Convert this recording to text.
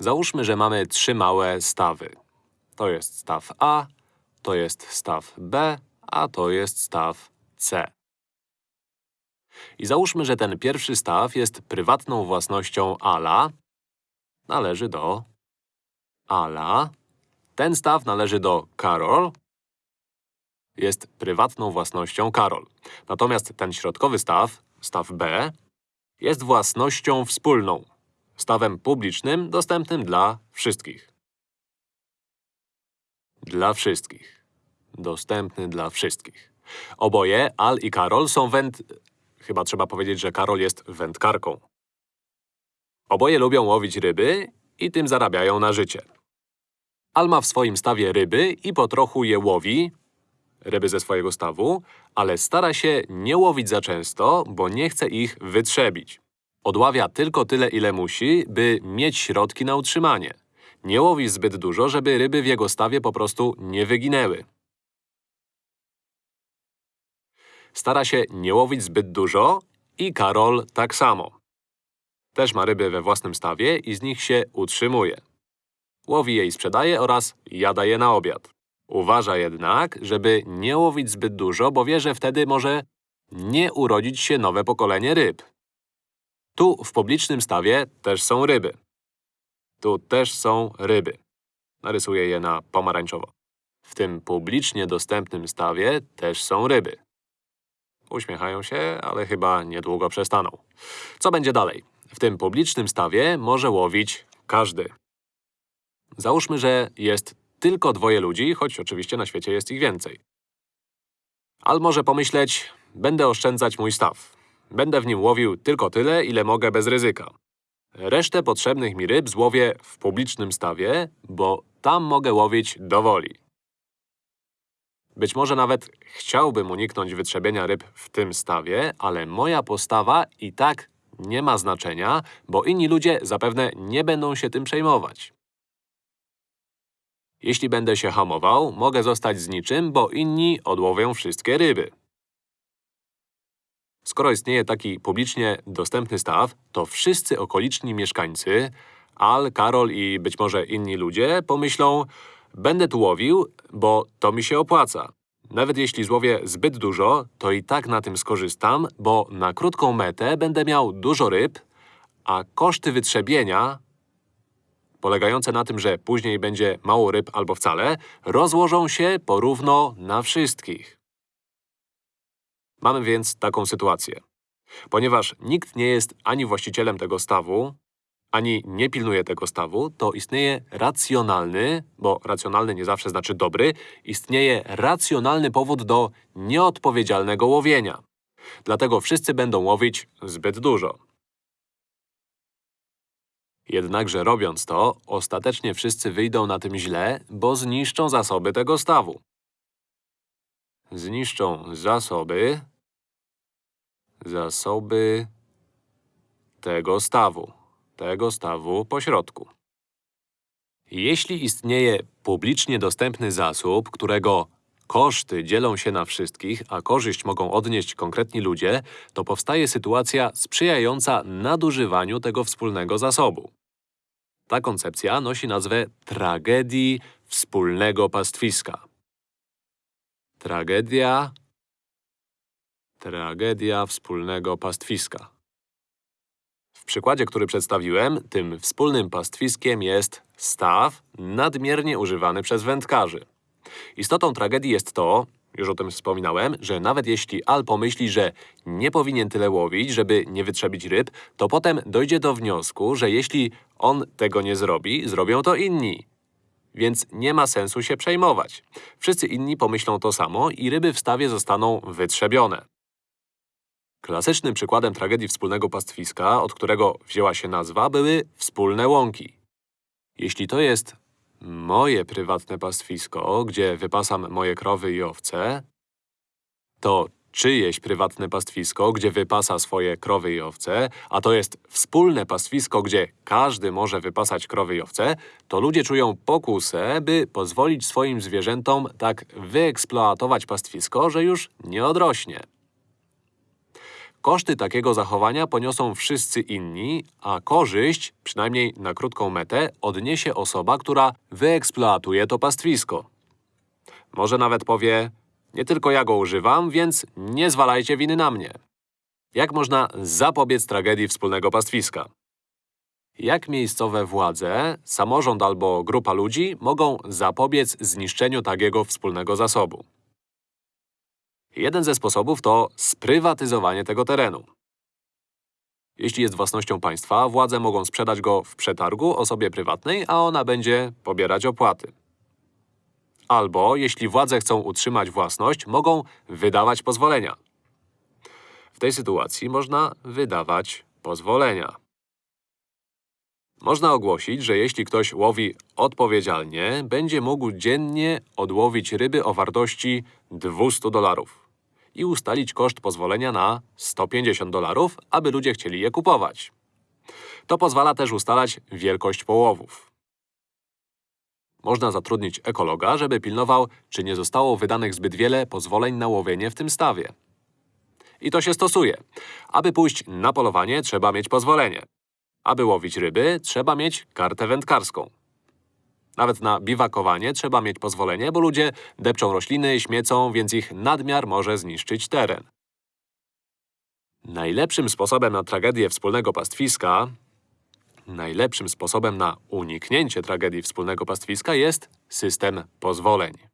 Załóżmy, że mamy trzy małe stawy. To jest staw A, to jest staw B, a to jest staw C. I załóżmy, że ten pierwszy staw jest prywatną własnością Ala. Należy do Ala. Ten staw należy do Karol. Jest prywatną własnością Karol. Natomiast ten środkowy staw, staw B, jest własnością wspólną. Stawem publicznym, dostępnym dla wszystkich. Dla wszystkich. Dostępny dla wszystkich. Oboje, Al i Karol, są węd... Chyba trzeba powiedzieć, że Karol jest wędkarką. Oboje lubią łowić ryby i tym zarabiają na życie. Al ma w swoim stawie ryby i po trochu je łowi, ryby ze swojego stawu, ale stara się nie łowić za często, bo nie chce ich wytrzebić. Odławia tylko tyle, ile musi, by mieć środki na utrzymanie. Nie łowi zbyt dużo, żeby ryby w jego stawie po prostu nie wyginęły. Stara się nie łowić zbyt dużo i Karol tak samo. Też ma ryby we własnym stawie i z nich się utrzymuje. Łowi je i sprzedaje oraz jada je na obiad. Uważa jednak, żeby nie łowić zbyt dużo, bo wie, że wtedy może nie urodzić się nowe pokolenie ryb. Tu, w publicznym stawie, też są ryby. Tu też są ryby. Narysuję je na pomarańczowo. W tym publicznie dostępnym stawie też są ryby. Uśmiechają się, ale chyba niedługo przestaną. Co będzie dalej? W tym publicznym stawie może łowić każdy. Załóżmy, że jest tylko dwoje ludzi, choć oczywiście na świecie jest ich więcej. Al może pomyśleć, będę oszczędzać mój staw. Będę w nim łowił tylko tyle, ile mogę bez ryzyka. Resztę potrzebnych mi ryb złowię w publicznym stawie, bo tam mogę łowić do woli. Być może nawet chciałbym uniknąć wytrzebienia ryb w tym stawie, ale moja postawa i tak nie ma znaczenia, bo inni ludzie zapewne nie będą się tym przejmować. Jeśli będę się hamował, mogę zostać z niczym, bo inni odłowią wszystkie ryby. Skoro istnieje taki publicznie dostępny staw, to wszyscy okoliczni mieszkańcy, Al, Karol i być może inni ludzie pomyślą Będę tu łowił, bo to mi się opłaca. Nawet jeśli złowię zbyt dużo, to i tak na tym skorzystam, bo na krótką metę będę miał dużo ryb, a koszty wytrzebienia, polegające na tym, że później będzie mało ryb albo wcale, rozłożą się porówno na wszystkich. Mamy więc taką sytuację. Ponieważ nikt nie jest ani właścicielem tego stawu, ani nie pilnuje tego stawu, to istnieje racjonalny, bo racjonalny nie zawsze znaczy dobry, istnieje racjonalny powód do nieodpowiedzialnego łowienia. Dlatego wszyscy będą łowić zbyt dużo. Jednakże robiąc to, ostatecznie wszyscy wyjdą na tym źle, bo zniszczą zasoby tego stawu. Zniszczą zasoby, zasoby tego stawu, tego stawu pośrodku. Jeśli istnieje publicznie dostępny zasób, którego koszty dzielą się na wszystkich, a korzyść mogą odnieść konkretni ludzie, to powstaje sytuacja sprzyjająca nadużywaniu tego wspólnego zasobu. Ta koncepcja nosi nazwę tragedii wspólnego pastwiska. Tragedia Tragedia wspólnego pastwiska. W przykładzie, który przedstawiłem, tym wspólnym pastwiskiem jest staw nadmiernie używany przez wędkarzy. Istotą tragedii jest to, już o tym wspominałem, że nawet jeśli Al pomyśli, że nie powinien tyle łowić, żeby nie wytrzebić ryb, to potem dojdzie do wniosku, że jeśli on tego nie zrobi, zrobią to inni. Więc nie ma sensu się przejmować. Wszyscy inni pomyślą to samo i ryby w stawie zostaną wytrzebione. Klasycznym przykładem tragedii wspólnego pastwiska, od którego wzięła się nazwa, były wspólne łąki. Jeśli to jest moje prywatne pastwisko, gdzie wypasam moje krowy i owce, to czyjeś prywatne pastwisko, gdzie wypasa swoje krowy i owce, a to jest wspólne pastwisko, gdzie każdy może wypasać krowy i owce, to ludzie czują pokusę, by pozwolić swoim zwierzętom tak wyeksploatować pastwisko, że już nie odrośnie. Koszty takiego zachowania poniosą wszyscy inni, a korzyść, przynajmniej na krótką metę, odniesie osoba, która wyeksploatuje to pastwisko. Może nawet powie, nie tylko ja go używam, więc nie zwalajcie winy na mnie. Jak można zapobiec tragedii wspólnego pastwiska? Jak miejscowe władze, samorząd albo grupa ludzi mogą zapobiec zniszczeniu takiego wspólnego zasobu? Jeden ze sposobów to sprywatyzowanie tego terenu. Jeśli jest własnością państwa, władze mogą sprzedać go w przetargu osobie prywatnej, a ona będzie pobierać opłaty. Albo, jeśli władze chcą utrzymać własność, mogą wydawać pozwolenia. W tej sytuacji można wydawać pozwolenia. Można ogłosić, że jeśli ktoś łowi odpowiedzialnie, będzie mógł dziennie odłowić ryby o wartości 200 dolarów i ustalić koszt pozwolenia na 150 dolarów, aby ludzie chcieli je kupować. To pozwala też ustalać wielkość połowów. Można zatrudnić ekologa, żeby pilnował, czy nie zostało wydanych zbyt wiele pozwoleń na łowienie w tym stawie. I to się stosuje. Aby pójść na polowanie, trzeba mieć pozwolenie. Aby łowić ryby, trzeba mieć kartę wędkarską. Nawet na biwakowanie trzeba mieć pozwolenie, bo ludzie depczą rośliny, śmiecą, więc ich nadmiar może zniszczyć teren. Najlepszym sposobem na tragedię wspólnego pastwiska Najlepszym sposobem na uniknięcie tragedii wspólnego pastwiska jest system pozwoleń.